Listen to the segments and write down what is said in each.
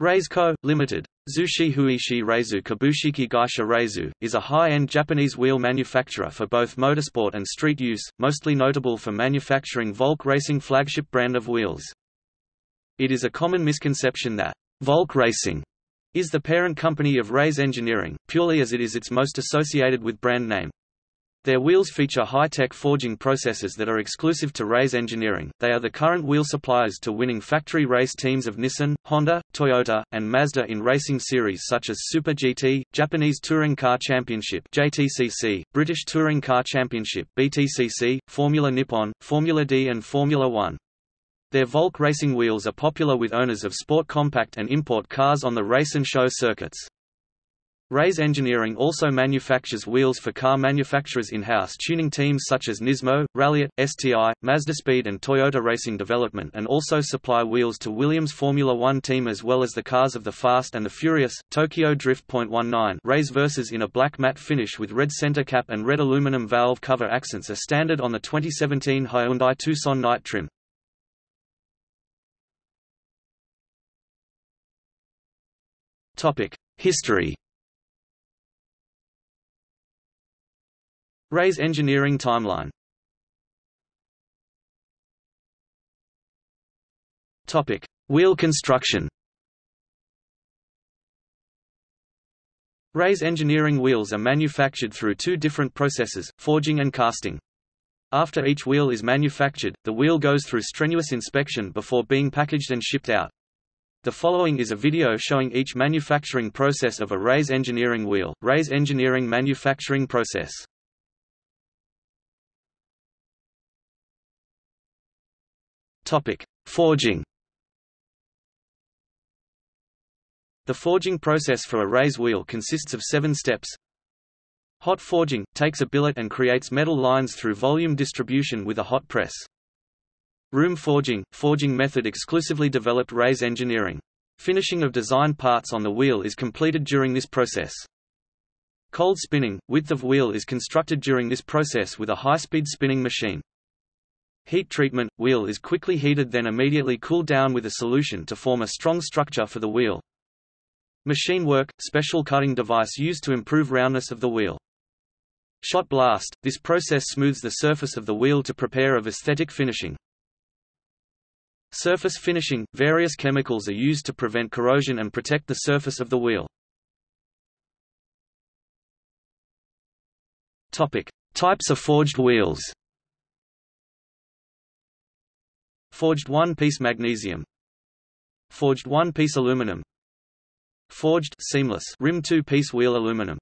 Rays Co., Ltd. Zushi Huishi Reizu Kabushiki Gaisha Reizu, is a high-end Japanese wheel manufacturer for both motorsport and street use, mostly notable for manufacturing Volk Racing flagship brand of wheels. It is a common misconception that Volk Racing is the parent company of Rays Engineering, purely as it is its most associated with brand name. Their wheels feature high-tech forging processes that are exclusive to Rays Engineering. They are the current wheel suppliers to winning factory race teams of Nissan, Honda, Toyota, and Mazda in racing series such as Super GT, Japanese Touring Car Championship (JTCC), British Touring Car Championship (BTCC), Formula Nippon, Formula D, and Formula 1. Their Volk racing wheels are popular with owners of sport compact and import cars on the race and show circuits. Rays Engineering also manufactures wheels for car manufacturers in-house tuning teams such as Nismo, Ralliart, STI, Mazdaspeed and Toyota Racing Development and also supply wheels to Williams Formula One team as well as the cars of the Fast and the Furious, Tokyo Drift.19 Rays Versys in a black matte finish with red center cap and red aluminum valve cover accents are standard on the 2017 Hyundai Tucson Night trim. History Rays engineering timeline Topic: Wheel construction. Rays engineering wheels are manufactured through two different processes, forging and casting. After each wheel is manufactured, the wheel goes through strenuous inspection before being packaged and shipped out. The following is a video showing each manufacturing process of a Rays engineering wheel, Rays engineering manufacturing process. Topic: Forging. The forging process for a Rays wheel consists of seven steps. Hot forging – takes a billet and creates metal lines through volume distribution with a hot press. Room forging – forging method exclusively developed Rays engineering. Finishing of design parts on the wheel is completed during this process. Cold spinning – width of wheel is constructed during this process with a high-speed spinning machine. Heat treatment – Wheel is quickly heated then immediately cooled down with a solution to form a strong structure for the wheel. Machine work – Special cutting device used to improve roundness of the wheel. Shot blast – This process smooths the surface of the wheel to prepare of aesthetic finishing. Surface finishing – Various chemicals are used to prevent corrosion and protect the surface of the wheel. Topic. Types of forged wheels Forged one-piece magnesium Forged one-piece aluminum Forged seamless rim two-piece wheel aluminum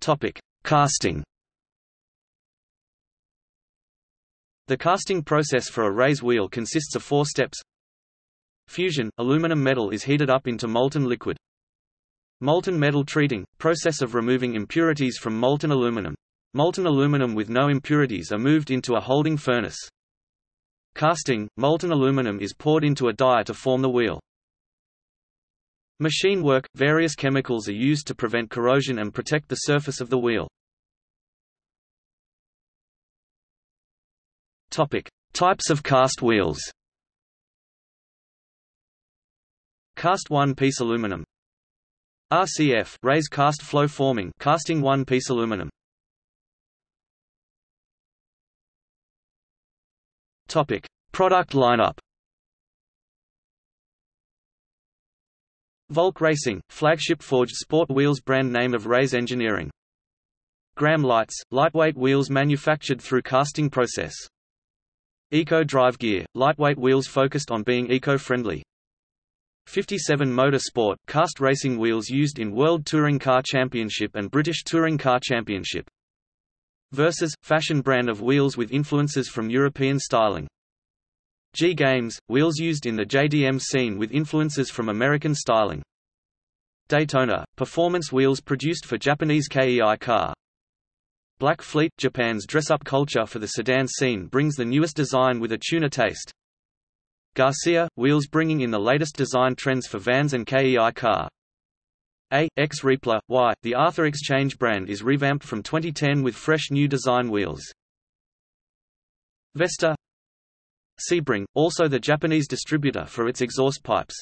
Topic: Casting. The casting process for a Rays wheel consists of four steps. Fusion – aluminum metal is heated up into molten liquid. Molten metal treating – process of removing impurities from molten aluminum. Molten aluminum with no impurities are moved into a holding furnace. Casting – molten aluminum is poured into a die to form the wheel. Machine work – various chemicals are used to prevent corrosion and protect the surface of the wheel. Topic: Types of cast wheels. Cast one-piece aluminum. RCF Rays cast flow forming casting one-piece aluminum. Topic: Product lineup. Volk Racing, flagship forged sport wheels brand name of Rays Engineering. Gram Lights, lightweight wheels manufactured through casting process. Eco Drive Gear, lightweight wheels focused on being eco-friendly. 57 Motor Sport, cast racing wheels used in World Touring Car Championship and British Touring Car Championship. Versys, fashion brand of wheels with influences from European styling. G Games, wheels used in the JDM scene with influences from American styling. Daytona, performance wheels produced for Japanese KEI car. Black Fleet, Japan's dress-up culture for the sedan scene brings the newest design with a tuner taste. Garcia, wheels bringing in the latest design trends for vans and KEI car. A. X Reepler, Y. The Arthur Exchange brand is revamped from 2010 with fresh new design wheels. Vesta Sebring, also the Japanese distributor for its exhaust pipes.